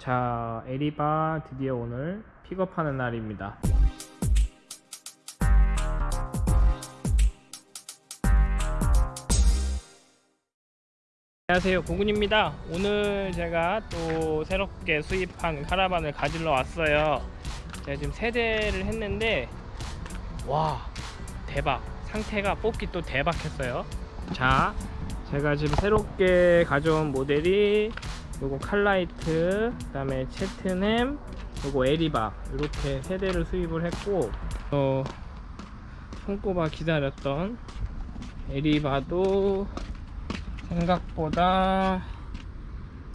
자, 에리바 드디어 오늘 픽업하는 날입니다. 안녕하세요 고군입니다. 오늘 제가 또 새롭게 수입한 카라반을 가지러 왔어요. 제가 지금 세 대를 했는데 와 대박. 상태가 뽑기 또 대박했어요. 자 제가 지금 새롭게 가져온 모델이 요거 칼라이트 그 다음에 채트넴 요거 에리바. 이렇게 세 대를 수입을 했고 어, 손꼽아 기다렸던 에리바도 생각보다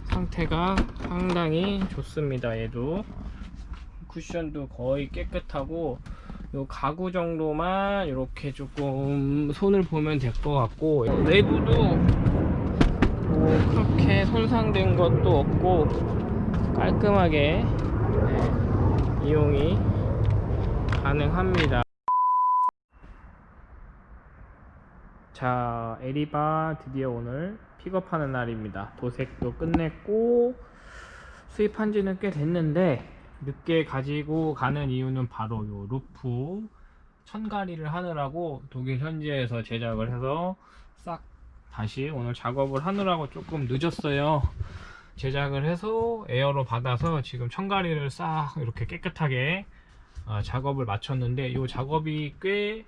상태가 상당히 좋습니다 얘도. 쿠션도 거의 깨끗하고 요 가구 정도만 이렇게 조금 손을 보면 될 것 같고 내부도 뭐 그렇게 손상된 것도 없고 깔끔하게 네, 이용이 가능합니다. 자 에리바 드디어 오늘 픽업하는 날입니다. 도색도 끝냈고 수입한 지는 꽤 됐는데 늦게 가지고 가는 이유는 바로 요 루프 천가리를 하느라고 독일 현지에서 제작을 해서 싹 다시 오늘 작업을 하느라고 조금 늦었어요. 제작을 해서 에어로 받아서 지금 천가리를 싹 이렇게 깨끗하게 어, 작업을 마쳤는데 이 작업이 꽤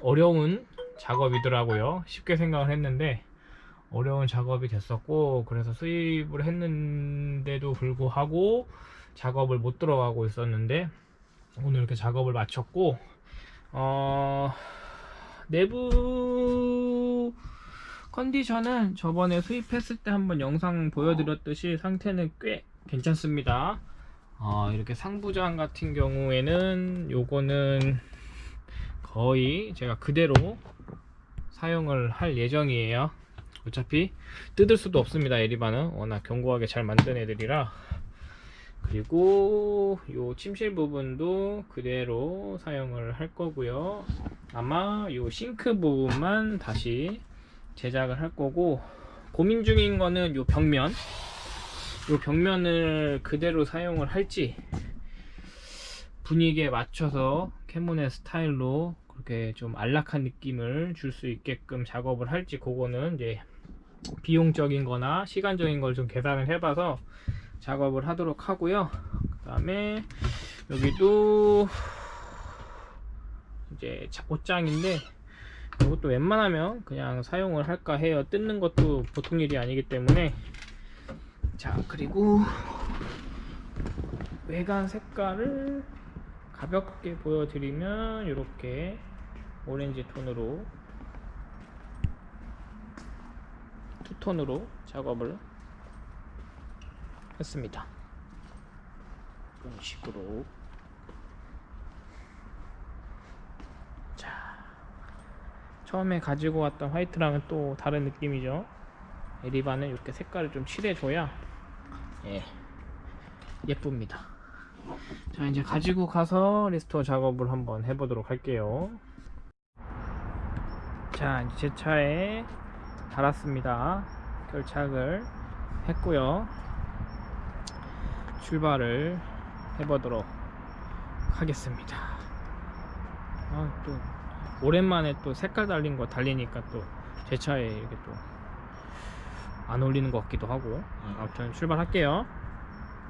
어려운 작업이더라고요. 쉽게 생각을 했는데 어려운 작업이 됐었고 그래서 수입을 했는데도 불구하고 작업을 못 들어가고 있었는데 오늘 이렇게 작업을 마쳤고 어, 내부 컨디션은 저번에 수입했을 때 한번 영상 보여드렸듯이 상태는 꽤 괜찮습니다. 어, 이렇게 상부장 같은 경우에는 요거는 거의 제가 그대로 사용을 할 예정이에요. 어차피 뜯을 수도 없습니다 에리바는. 워낙 견고하게 잘 만든 애들이라. 그리고 요 침실 부분도 그대로 사용을 할 거고요. 아마 요 싱크 부분만 다시 제작을 할 거고 고민 중인 거는 요 벽면. 요 벽면을 그대로 사용을 할지 분위기에 맞춰서 캐모네 스타일로 그렇게 좀 안락한 느낌을 줄 수 있게끔 작업을 할지 그거는 이제 비용적인 거나 시간적인 걸 좀 계산을 해봐서 작업을 하도록 하고요. 그 다음에 여기도 이제 옷장인데 이것도 웬만하면 그냥 사용을 할까 해요. 뜯는 것도 보통 일이 아니기 때문에. 자 그리고 외관 색깔을 가볍게 보여드리면 이렇게 오렌지 톤으로 투톤으로 작업을 했습니다. 이런 식으로 처음에 가지고 왔던 화이트랑은 또 다른 느낌이죠. 에리바는 이렇게 색깔을 좀 칠해줘야 예, 예쁩니다. 자 이제 가지고 가서 restore 작업을 한번 해보도록 할게요. 자 이제 제 차에 달았습니다. 결착을 했고요. 출발을 해보도록 하겠습니다. 아, 또 오랜만에 또 색깔 달린 거 달리니까 또 제 차에 이렇게 또 안 어울리는 것 같기도 하고. 아무튼 출발할게요